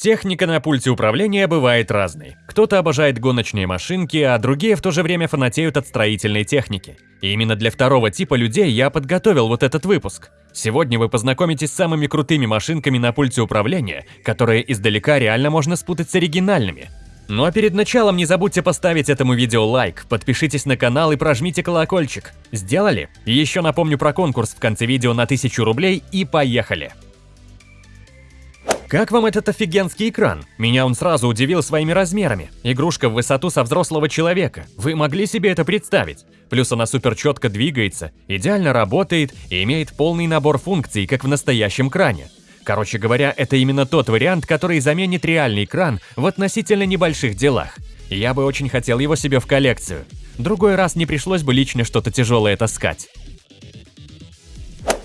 Техника на пульте управления бывает разной. Кто-то обожает гоночные машинки, а другие в то же время фанатеют от строительной техники. И именно для второго типа людей я подготовил вот этот выпуск. Сегодня вы познакомитесь с самыми крутыми машинками на пульте управления, которые издалека реально можно спутать с оригинальными. Ну а перед началом не забудьте поставить этому видео лайк, подпишитесь на канал и прожмите колокольчик. Сделали? Еще напомню про конкурс в конце видео на 1000 рублей и поехали! Как вам этот офигенский экран? Меня он сразу удивил своими размерами. Игрушка в высоту со взрослого человека. Вы могли себе это представить? Плюс она супер четко двигается, идеально работает и имеет полный набор функций, как в настоящем кране. Короче говоря, это именно тот вариант, который заменит реальный экран в относительно небольших делах. Я бы очень хотел его себе в коллекцию. Другой раз не пришлось бы лично что-то тяжелое таскать.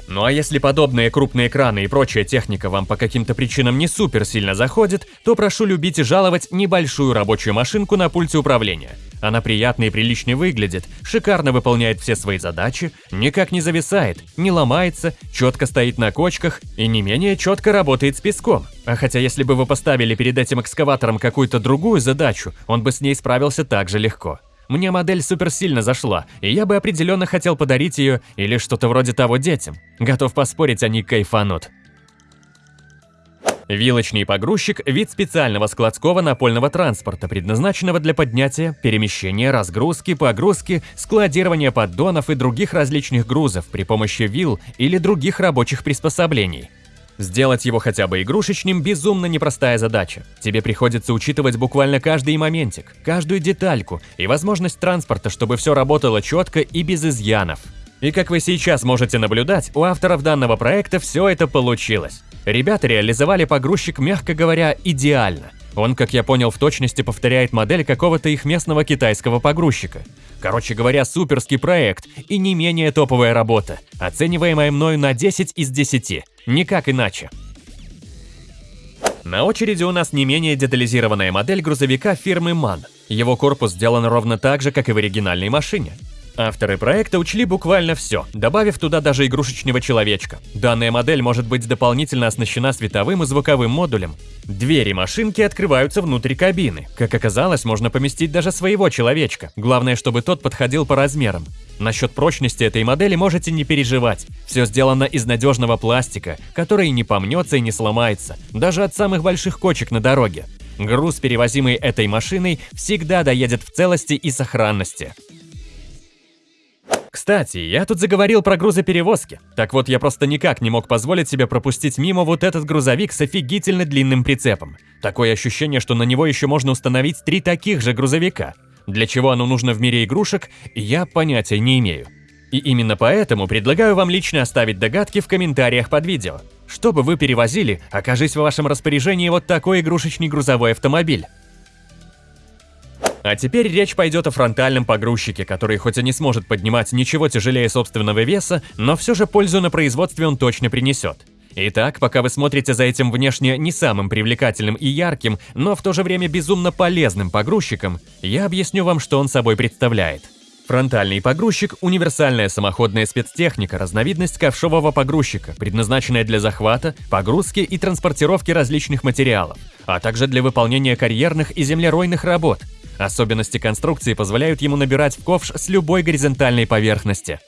Ну а если подобные крупные экраны и прочая техника вам по каким-то причинам не супер сильно заходит, то прошу любить и жаловать небольшую рабочую машинку на пульте управления. Она приятно и прилично выглядит, шикарно выполняет все свои задачи, никак не зависает, не ломается, четко стоит на кочках и не менее четко работает с песком. А хотя если бы вы поставили перед этим экскаватором какую-то другую задачу, он бы с ней справился так же легко. Мне модель супер сильно зашла, и я бы определенно хотел подарить ее или что-то вроде того детям. Готов поспорить, они кайфанут. Вилочный погрузчик – вид специального складского напольного транспорта, предназначенного для поднятия, перемещения, разгрузки, погрузки, складирования поддонов и других различных грузов при помощи вил или других рабочих приспособлений. Сделать его хотя бы игрушечным – безумно непростая задача. Тебе приходится учитывать буквально каждый моментик, каждую детальку и возможность транспорта, чтобы все работало четко и без изъянов. И как вы сейчас можете наблюдать, у авторов данного проекта все это получилось. Ребята реализовали погрузчик, мягко говоря, идеально. Он, как я понял, в точности повторяет модель какого-то их местного китайского погрузчика. Короче говоря, суперский проект и не менее топовая работа, оцениваемая мною на 10 из 10. Никак иначе. На очереди у нас не менее детализированная модель грузовика фирмы MAN. Его корпус сделан ровно так же, как и в оригинальной машине. Авторы проекта учли буквально все, добавив туда даже игрушечного человечка. Данная модель может быть дополнительно оснащена световым и звуковым модулем. Двери машинки открываются внутрь кабины. Как оказалось, можно поместить даже своего человечка. Главное, чтобы тот подходил по размерам. Насчет прочности этой модели можете не переживать. Все сделано из надежного пластика, который не помнется и не сломается, даже от самых больших кочек на дороге. Груз, перевозимый этой машиной, всегда доедет в целости и сохранности. Кстати, я тут заговорил про грузоперевозки. Так вот, я просто никак не мог позволить себе пропустить мимо вот этот грузовик с офигительно длинным прицепом. Такое ощущение, что на него еще можно установить три таких же грузовика. Для чего оно нужно в мире игрушек, я понятия не имею. И именно поэтому предлагаю вам лично оставить догадки в комментариях под видео. Что бы вы перевозили, окажись в вашем распоряжении вот такой игрушечный грузовой автомобиль. А теперь речь пойдет о фронтальном погрузчике, который хоть и не сможет поднимать ничего тяжелее собственного веса, но все же пользу на производстве он точно принесет. Итак, пока вы смотрите за этим внешне не самым привлекательным и ярким, но в то же время безумно полезным погрузчиком, я объясню вам, что он собой представляет. Фронтальный погрузчик – универсальная самоходная спецтехника, разновидность ковшового погрузчика, предназначенная для захвата, погрузки и транспортировки различных материалов, а также для выполнения карьерных и землеройных работ – Особенности конструкции позволяют ему набирать в ковш с любой горизонтальной поверхности.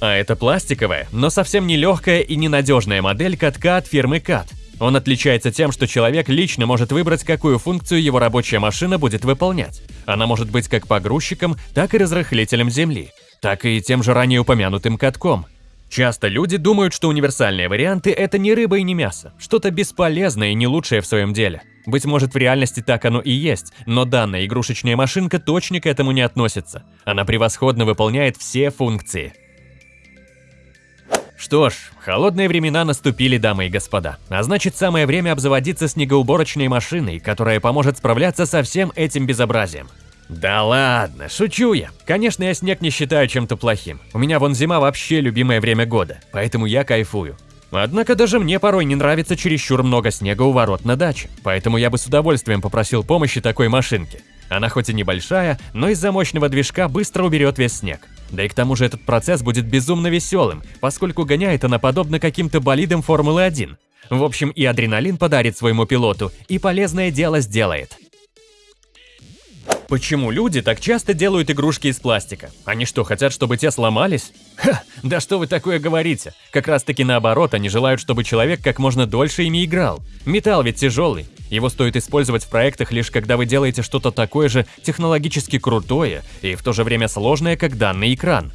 А это пластиковая, но совсем не легкая и ненадежная модель катка от фирмы CAT. Он отличается тем, что человек лично может выбрать, какую функцию его рабочая машина будет выполнять. Она может быть как погрузчиком, так и разрыхлителем земли, так и тем же ранее упомянутым катком. Часто люди думают, что универсальные варианты – это не рыба и не мясо, что-то бесполезное и не лучшее в своем деле. Быть может, в реальности так оно и есть, но данная игрушечная машинка точно к этому не относится. Она превосходно выполняет все функции. Что ж, холодные времена наступили, дамы и господа. А значит, самое время обзаводиться снегоуборочной машиной, которая поможет справляться со всем этим безобразием. Да ладно, шучу я. Конечно, я снег не считаю чем-то плохим. У меня вон зима вообще любимое время года, поэтому я кайфую. Однако даже мне порой не нравится чересчур много снега у ворот на даче, поэтому я бы с удовольствием попросил помощи такой машинки. Она хоть и небольшая, но из-за мощного движка быстро уберет весь снег. Да и к тому же этот процесс будет безумно веселым, поскольку гоняет она подобно каким-то болидам Формулы-1. В общем, и адреналин подарит своему пилоту, и полезное дело сделает. Почему люди так часто делают игрушки из пластика? Они что, хотят, чтобы те сломались? Ха, да что вы такое говорите? Как раз таки наоборот, они желают, чтобы человек как можно дольше ими играл. Металл ведь тяжелый. Его стоит использовать в проектах лишь когда вы делаете что-то такое же технологически крутое и в то же время сложное, как данный экран.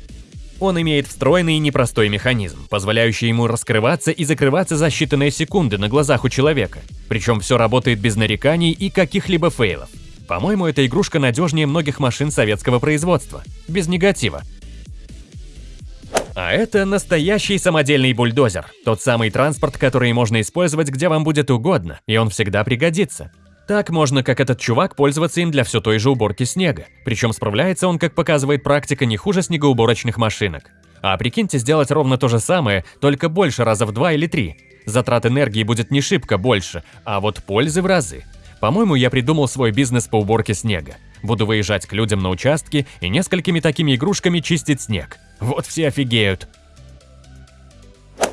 Он имеет встроенный и непростой механизм, позволяющий ему раскрываться и закрываться за считанные секунды на глазах у человека. Причем все работает без нареканий и каких-либо фейлов. По-моему, эта игрушка надежнее многих машин советского производства. Без негатива. А это настоящий самодельный бульдозер. Тот самый транспорт, который можно использовать где вам будет угодно, и он всегда пригодится. Так можно, как этот чувак, пользоваться им для все той же уборки снега. Причем справляется он, как показывает практика, не хуже снегоуборочных машинок. А прикиньте сделать ровно то же самое, только больше раза в два или три. Затрат энергии будет не шибко больше, а вот пользы в разы. По-моему, я придумал свой бизнес по уборке снега. Буду выезжать к людям на участки и несколькими такими игрушками чистить снег. Вот все офигеют.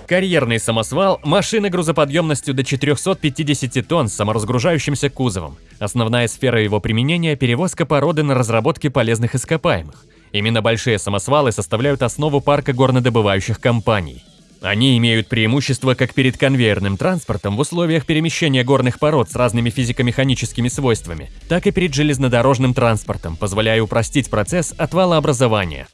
Карьерный самосвал – машина грузоподъемностью до 450 тонн с саморазгружающимся кузовом. Основная сфера его применения – перевозка породы на разработке полезных ископаемых. Именно большие самосвалы составляют основу парка горнодобывающих компаний. Они имеют преимущество как перед конвейерным транспортом в условиях перемещения горных пород с разными физико-механическими свойствами, так и перед железнодорожным транспортом, позволяя упростить процесс отвалообразования.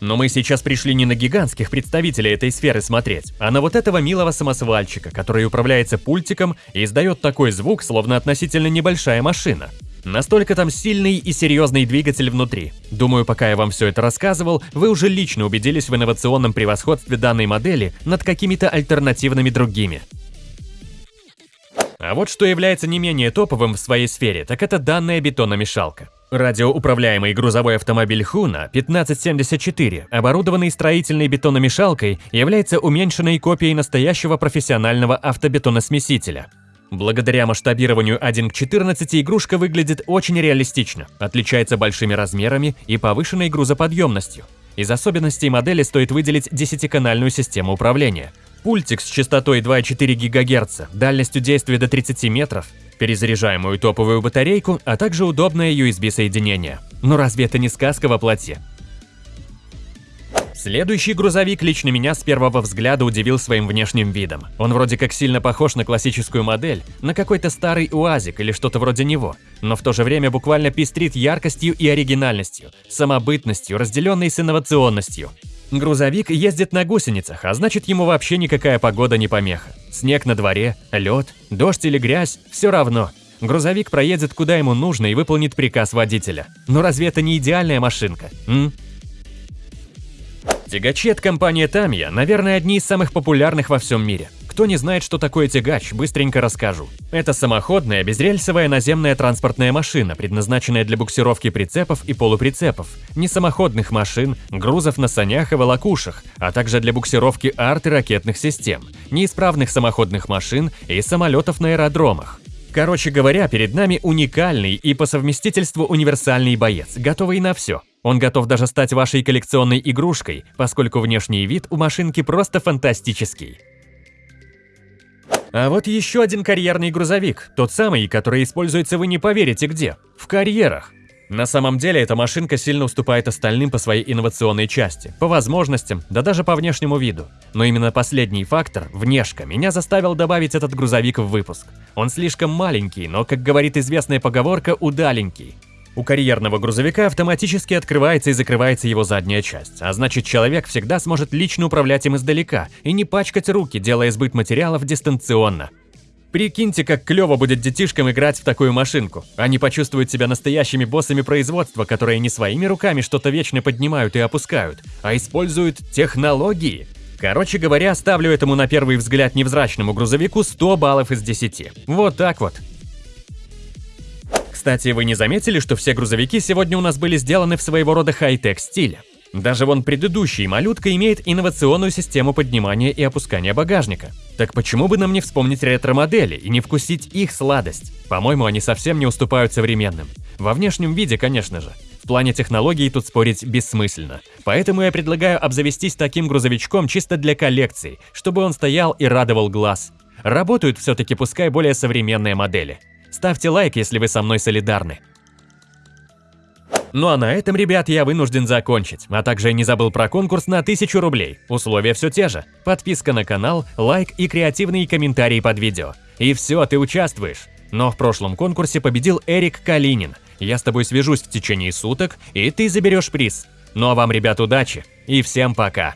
Но мы сейчас пришли не на гигантских представителей этой сферы смотреть, а на вот этого милого самосвальчика, который управляется пультиком и издает такой звук, словно относительно небольшая машина. Настолько там сильный и серьезный двигатель внутри. Думаю, пока я вам все это рассказывал, вы уже лично убедились в инновационном превосходстве данной модели над какими-то альтернативными другими. А вот что является не менее топовым в своей сфере, так это данная бетономешалка. Радиоуправляемый грузовой автомобиль Хуна 1574, оборудованный строительной бетономешалкой, является уменьшенной копией настоящего профессионального автобетоносмесителя. Благодаря масштабированию 1 к 14 игрушка выглядит очень реалистично, отличается большими размерами и повышенной грузоподъемностью. Из особенностей модели стоит выделить 10-канальную систему управления. Пультик с частотой 2,4 ГГц, дальностью действия до 30 метров, перезаряжаемую топовую батарейку, а также удобное USB-соединение. Но разве это не сказка во плоти? Следующий грузовик лично меня с первого взгляда удивил своим внешним видом. Он вроде как сильно похож на классическую модель, на какой-то старый УАЗик или что-то вроде него, но в то же время буквально пестрит яркостью и оригинальностью, самобытностью, разделенной с инновационностью. Грузовик ездит на гусеницах, а значит ему вообще никакая погода не помеха. Снег на дворе, лед, дождь или грязь – все равно. Грузовик проедет куда ему нужно и выполнит приказ водителя. Но разве это не идеальная машинка? М? Тягачи от компании Tamiya, наверное, одни из самых популярных во всем мире. Кто не знает, что такое тягач, быстренько расскажу. Это самоходная, безрельсовая наземная транспортная машина, предназначенная для буксировки прицепов и полуприцепов, несамоходных машин, грузов на санях и волокушах, а также для буксировки арт и ракетных систем, неисправных самоходных машин и самолетов на аэродромах. Короче говоря, перед нами уникальный и по совместительству универсальный боец, готовый на все. Он готов даже стать вашей коллекционной игрушкой, поскольку внешний вид у машинки просто фантастический. А вот еще один карьерный грузовик, тот самый, который используется вы не поверите где, в карьерах. На самом деле эта машинка сильно уступает остальным по своей инновационной части, по возможностям, да даже по внешнему виду. Но именно последний фактор, внешка, меня заставил добавить этот грузовик в выпуск. Он слишком маленький, но, как говорит известная поговорка, удаленький. У карьерного грузовика автоматически открывается и закрывается его задняя часть, а значит человек всегда сможет лично управлять им издалека и не пачкать руки, делая сбыт материалов дистанционно. Прикиньте, как клево будет детишкам играть в такую машинку. Они почувствуют себя настоящими боссами производства, которые не своими руками что-то вечно поднимают и опускают, а используют технологии. Короче говоря, ставлю этому на первый взгляд невзрачному грузовику 100 баллов из 10. Вот так вот. Кстати, вы не заметили, что все грузовики сегодня у нас были сделаны в своего рода хай-тек стиле? Даже вон предыдущий малютка имеет инновационную систему поднимания и опускания багажника. Так почему бы нам не вспомнить ретро-модели и не вкусить их сладость? По-моему, они совсем не уступают современным. Во внешнем виде, конечно же. В плане технологий тут спорить бессмысленно. Поэтому я предлагаю обзавестись таким грузовичком чисто для коллекции, чтобы он стоял и радовал глаз. Работают все-таки пускай более современные модели. Ставьте лайк, если вы со мной солидарны. Ну а на этом, ребят, я вынужден закончить, а также не забыл про конкурс на 1000 рублей. Условия все те же. Подписка на канал, лайк и креативные комментарии под видео. И все, ты участвуешь. Но в прошлом конкурсе победил Эрик Калинин. Я с тобой свяжусь в течение суток, и ты заберешь приз. Ну а вам, ребят, удачи и всем пока.